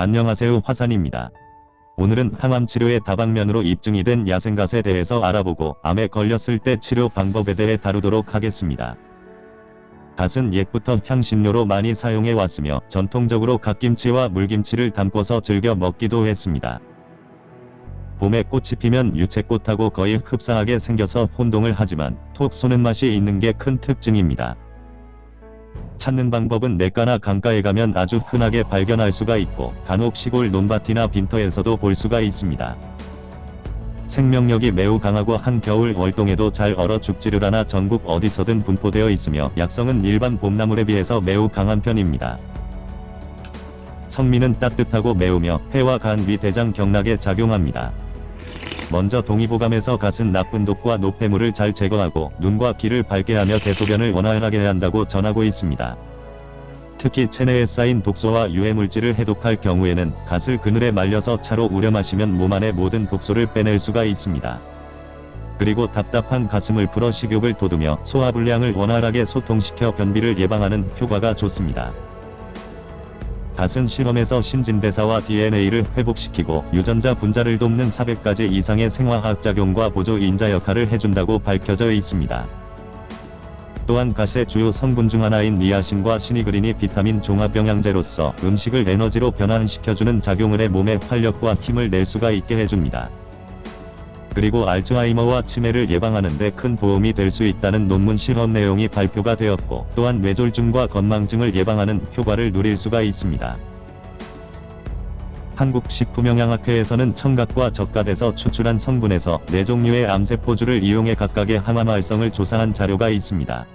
안녕하세요 화산입니다. 오늘은 항암 치료의 다방면으로 입증이 된 야생갓에 대해서 알아보고 암에 걸렸을 때 치료 방법에 대해 다루도록 하겠습니다. 갓은 옛부터 향신료로 많이 사용해 왔으며 전통적으로 갓김치와 물김치를 담궈서 즐겨 먹기도 했습니다. 봄에 꽃이 피면 유채꽃하고 거의 흡사하게 생겨서 혼동을 하지만 톡 쏘는 맛이 있는 게 큰 특징입니다. 찾는 방법은 내과나 강가에 가면 아주 흔하게 발견할 수가 있고 간혹 시골 논밭이나 빈터에서도 볼 수가 있습니다. 생명력이 매우 강하고 한겨울 월동에도 잘 얼어 죽지를 않아 전국 어디서든 분포되어 있으며 약성은 일반 봄나물에 비해서 매우 강한 편입니다. 성미는 따뜻하고 매우며 폐와 간 위 대장 경락에 작용합니다. 먼저 동의보감에서 갓은 나쁜 독과 노폐물을 잘 제거하고 눈과 귀를 밝게 하며 대소변을 원활하게 한다고 전하고 있습니다. 특히 체내에 쌓인 독소와 유해물질을 해독할 경우에는 갓을 그늘에 말려서 차로 우려 마시면 몸 안의 모든 독소를 빼낼 수가 있습니다. 그리고 답답한 가슴을 풀어 식욕을 돋우며 소화불량을 원활하게 소통시켜 변비를 예방하는 효과가 좋습니다. 갓은 실험에서 신진대사와 DNA를 회복시키고 유전자 분자를 돕는 400가지 이상의 생화학 작용과 보조 인자 역할을 해준다고 밝혀져 있습니다. 또한 갓의 주요 성분 중 하나인 니아신과 시니그린이 비타민 종합 영양제로서 음식을 에너지로 변환시켜주는 작용을 해 몸에 활력과 힘을 낼 수가 있게 해줍니다. 그리고 알츠하이머와 치매를 예방하는 데 큰 도움이 될 수 있다는 논문 실험 내용이 발표가 되었고 또한 뇌졸중과 건망증을 예방하는 효과를 누릴 수가 있습니다. 한국식품영양학회에서는 청각과 적갓에서 추출한 성분에서 4종류의 암세포주를 이용해 각각의 항암 활성을 조사한 자료가 있습니다.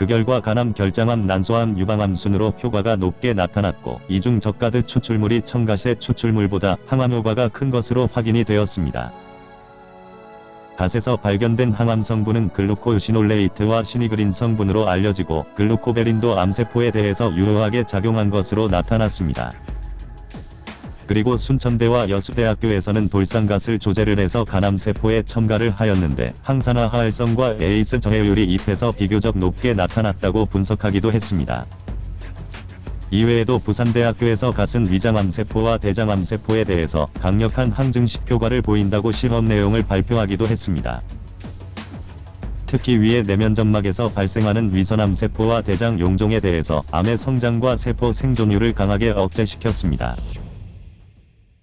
그 결과 간암, 결장암, 난소암, 유방암 순으로 효과가 높게 나타났고 이중 적갓의 추출물이 청갓의 추출물보다 항암 효과가 큰 것으로 확인이 되었습니다. 갓에서 발견된 항암 성분은 glucosinolate와 sinigrin 성분으로 알려지고 glucoiberin도 암세포에 대해서 유효하게 작용한 것으로 나타났습니다. 그리고 순천대와 여수대학교에서는 돌산갓을 조제를 해서 간암세포에 첨가를 하였는데 항산화 활성과 에이스 저해율이 잎에서 비교적 높게 나타났다고 분석하기도 했습니다. 이외에도 부산대학교에서 갓은 위장암세포와 대장암세포에 대해서 강력한 항증식 효과를 보인다고 실험 내용을 발표하기도 했습니다. 특히 위의 내면점막에서 발생하는 위선암세포와 대장 용종에 대해서 암의 성장과 세포 생존율을 강하게 억제시켰습니다.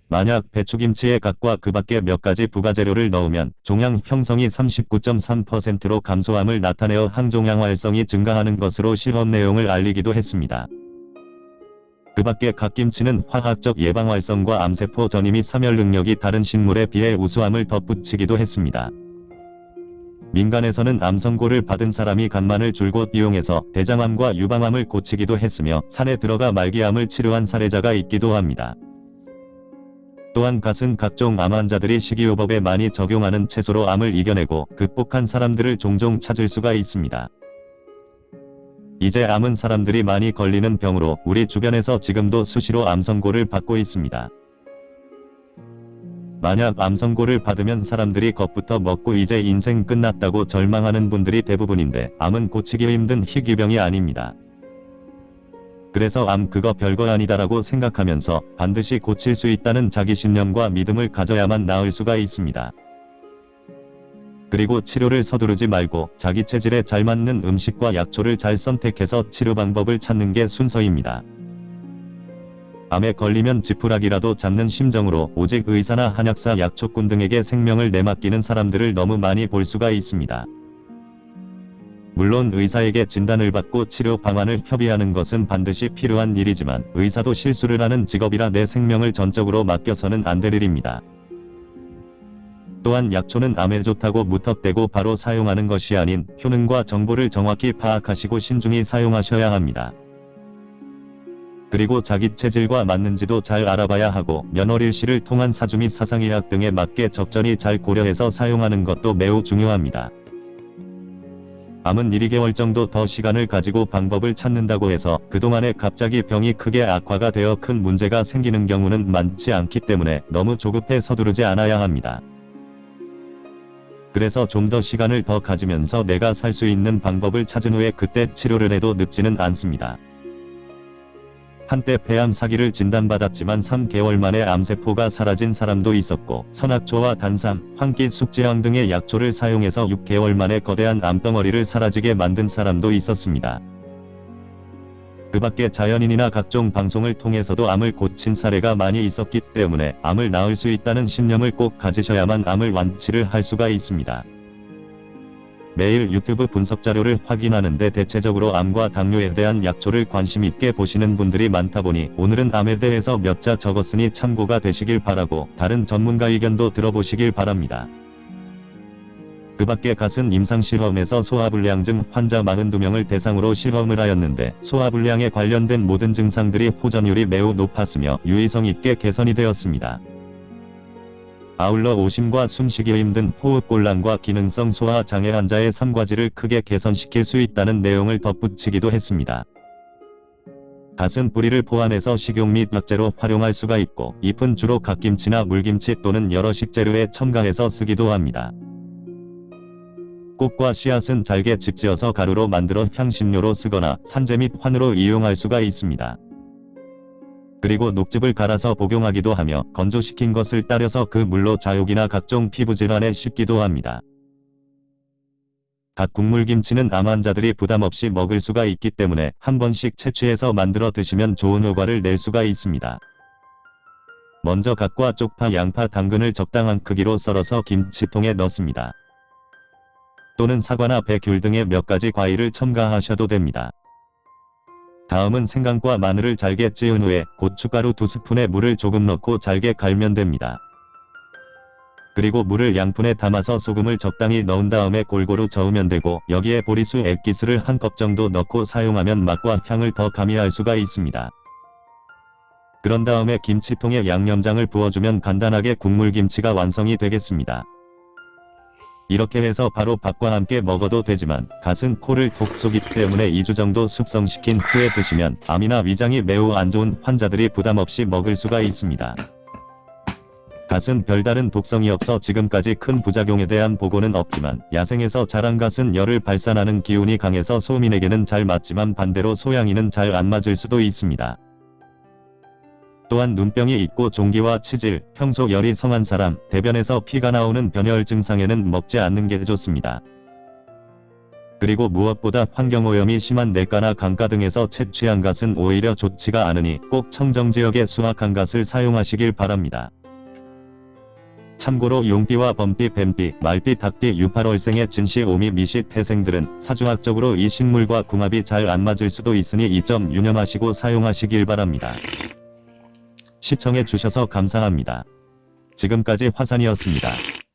만약 배추김치에 갓과 그 밖에 몇 가지 부가재료를 넣으면 종양 형성이 39.3%로 감소함을 나타내어 항종양 활성이 증가하는 것으로 실험 내용을 알리기도 했습니다. 그 밖에 갓김치는 화학적 예방 활성과 암세포 전이미 사멸 능력이 다른 식물에 비해 우수함을 덧붙이기도 했습니다. 민간에서는 암 선고를 받은 사람이 간만을 줄곧 이용해서 대장암과 유방암을 고치기도 했으며 산에 들어가 말기암을 치료한 사례자가 있기도 합니다. 또한 갓은 각종 암 환자들이 식이요법에 많이 적용하는 채소로 암을 이겨내고 극복한 사람들을 종종 찾을 수가 있습니다. 이제 암은 사람들이 많이 걸리는 병으로 우리 주변에서 지금도 수시로 암 선고를 받고 있습니다. 만약 암 선고를 받으면 사람들이 겁부터 먹고 이제 인생 끝났다고 절망하는 분들이 대부분인데 암은 고치기 힘든 희귀병이 아닙니다. 그래서 암 그거 별거 아니다라고 생각하면서 반드시 고칠 수 있다는 자기 신념과 믿음을 가져야만 나을 수가 있습니다. 그리고 치료를 서두르지 말고 자기 체질에 잘 맞는 음식과 약초를 잘 선택해서 치료 방법을 찾는 게 순서입니다. 암에 걸리면 지푸라기라도 잡는 심정으로 오직 의사나 한약사 약초꾼 등에게 생명을 내맡기는 사람들을 너무 많이 볼 수가 있습니다. 물론 의사에게 진단을 받고 치료 방안을 협의하는 것은 반드시 필요한 일이지만 의사도 실수를 하는 직업이라 내 생명을 전적으로 맡겨서는 안 될 일입니다. 또한 약초는 암에 좋다고 무턱대고 바로 사용하는 것이 아닌 효능과 정보를 정확히 파악하시고 신중히 사용하셔야 합니다. 그리고 자기 체질과 맞는지도 잘 알아봐야 하고 면허일시를 통한 사주 및 사상의학 등에 맞게 적절히 잘 고려해서 사용하는 것도 매우 중요합니다. 암은 1, 2개월 정도 더 시간을 가지고 방법을 찾는다고 해서 그동안에 갑자기 병이 크게 악화가 되어 큰 문제가 생기는 경우는 많지 않기 때문에 너무 조급해 서두르지 않아야 합니다. 그래서 좀 더 시간을 더 가지면서 내가 살 수 있는 방법을 찾은 후에 그때 치료를 해도 늦지는 않습니다. 한때 폐암 사기를 진단받았지만 3개월 만에 암세포가 사라진 사람도 있었고 선악초와 단삼, 황기 숙지향 등의 약초를 사용해서 6개월 만에 거대한 암덩어리를 사라지게 만든 사람도 있었습니다. 그 밖에 자연인이나 각종 방송을 통해서도 암을 고친 사례가 많이 있었기 때문에 암을 낳을 수 있다는 신념을 꼭 가지셔야만 암을 완치를 할 수가 있습니다. 매일 유튜브 분석 자료를 확인하는데 대체적으로 암과 당뇨에 대한 약초를 관심 있게 보시는 분들이 많다 보니 오늘은 암에 대해서 몇 자 적었으니 참고가 되시길 바라고 다른 전문가 의견도 들어보시길 바랍니다. 그 밖에 갓은 임상실험에서 소화불량증 환자 42명을 대상으로 실험을 하였는데 소화불량에 관련된 모든 증상들이 호전율이 매우 높았으며 유의성 있게 개선이 되었습니다. 아울러 오심과 숨쉬기 힘든 호흡곤란과 기능성 소화 장애 환자의 삼과지를 크게 개선시킬 수 있다는 내용을 덧붙이기도 했습니다. 갓은 뿌리를 포함해서 식용 및 약재로 활용할 수가 있고 잎은 주로 갓김치나 물김치 또는 여러 식재료에 첨가해서 쓰기도 합니다. 꽃과 씨앗은 잘게 직지어서 가루로 만들어 향신료로 쓰거나 산재 및 환으로 이용할 수가 있습니다. 그리고 녹즙을 갈아서 복용하기도 하며 건조시킨 것을 따려서 그 물로 좌욕이나 각종 피부질환에 씹기도 합니다. 갓 국물김치는 암 환자들이 부담없이 먹을 수가 있기 때문에 한 번씩 채취해서 만들어 드시면 좋은 효과를 낼 수가 있습니다. 먼저 갓과 쪽파, 양파, 당근을 적당한 크기로 썰어서 김치통에 넣습니다. 또는 사과나 배, 귤 등의 몇 가지 과일을 첨가하셔도 됩니다. 다음은 생강과 마늘을 잘게 찌은 후에 고춧가루 2스푼에 물을 조금 넣고 잘게 갈면 됩니다. 그리고 물을 양푼에 담아서 소금을 적당히 넣은 다음에 골고루 저으면 되고 여기에 보리수 액기스를 한 컵 정도 넣고 사용하면 맛과 향을 더 가미할 수가 있습니다. 그런 다음에 김치통에 양념장을 부어주면 간단하게 국물김치가 완성이 되겠습니다. 이렇게 해서 바로 밥과 함께 먹어도 되지만 갓은 코를 독 쏘기 때문에 2주 정도 숙성시킨 후에 드시면 암이나 위장이 매우 안 좋은 환자들이 부담 없이 먹을 수가 있습니다. 갓은 별다른 독성이 없어 지금까지 큰 부작용에 대한 보고는 없지만 야생에서 자란 갓은 열을 발산하는 기운이 강해서 소민에게는 잘 맞지만 반대로 소양이는 잘 안 맞을 수도 있습니다. 또한 눈병이 있고 종기와 치질, 평소 열이 성한 사람, 대변에서 피가 나오는 변혈 증상에는 먹지 않는 게 좋습니다. 그리고 무엇보다 환경오염이 심한 내과나 강가 등에서 채취한 갓은 오히려 좋지가 않으니 꼭 청정지역의 수확한 갓을 사용하시길 바랍니다. 참고로 용띠와 범띠, 뱀띠, 말띠, 닭띠, 유팔월생의 진시, 오미, 미시, 태생들은 사주학적으로 이 식물과 궁합이 잘 안 맞을 수도 있으니 이 점 유념하시고 사용하시길 바랍니다. 시청해 주셔서 감사합니다. 지금까지 화산이었습니다.